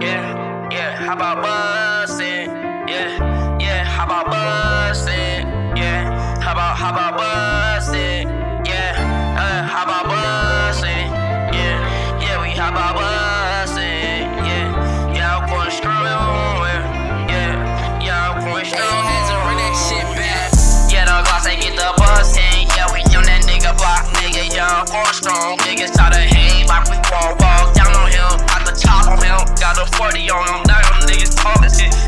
Yeah, yeah, how about bustin'? Yeah, yeah, how about bustin'? Yeah, how about, how about bustin'? Yeah, uh, how about bustin'? Yeah, yeah, we how about bustin'? Yeah, yeah, I'm going strong. Yeah, yeah, I'm going strong. Hands and run that shit back. Yeah, the gloss, they get the bustin'. Yeah, we on that nigga block, nigga. Yeah, I'm going strong. Niggas the 40 on him. Now them niggas talkin' shit.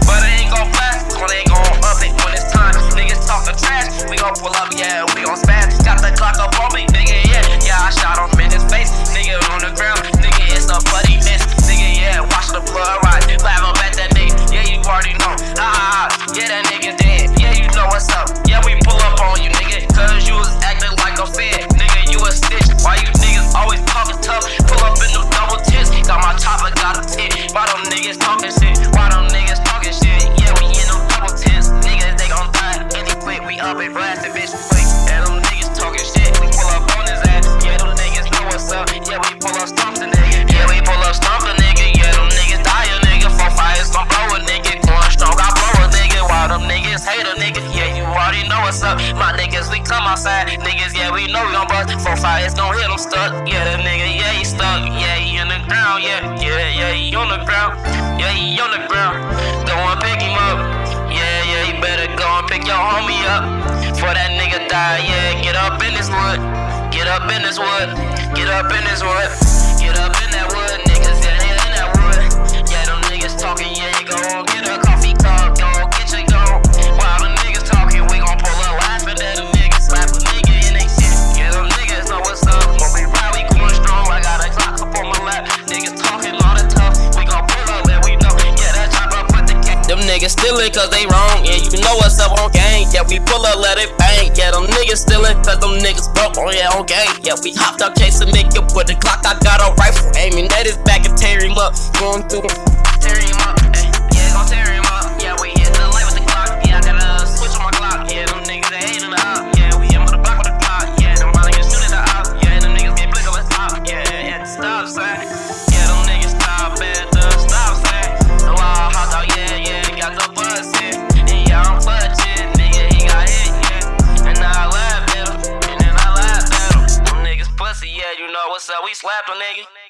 What's up. Yeah we pull up on them niggas yeah we pull up on them niggas yeah them niggas die a nigga for fight some power nigga for strong I for power nigga want them niggas hate the nigga yeah you already know what's up my niggas, we come outside. Niggas, yeah, we know we gon' bust. Four fires gon' hit them stuck. Yeah, the nigga, yeah, he stuck. Yeah, he in the ground. Yeah, yeah, yeah, he on the ground. Yeah, he on the ground. Go and pick him up. Yeah, yeah, you better go and pick your homie up. For that nigga yeah, get up in this wood. Get up in this wood. Get up in this wood. Get up in that wood, niggas, yeah, they in that wood. Yeah, them niggas talking, yeah, you go on, get a coffee cup, go get your go. While the niggas talking, we gon' pull up laughing at them niggas, slap a nigga in they shit. Yeah, them niggas know what's up. When we ride, we going strong. I got a clock up on my lap. Niggas talking all the tough. We gon' pull up and we know. Yeah, that chopper put the gang. Them niggas stealing cause they wrong. Yeah, you know what's up on gang. Yeah, we pull up, let it bang. Yeah, them niggas stealing cause them niggas broke. Oh, yeah, gang. Yeah, we hopped up chasing nigga with the clock. I got a rifle aiming at his back and tear him up. Going through them. Tear him up. What's up. We slapped a nigga.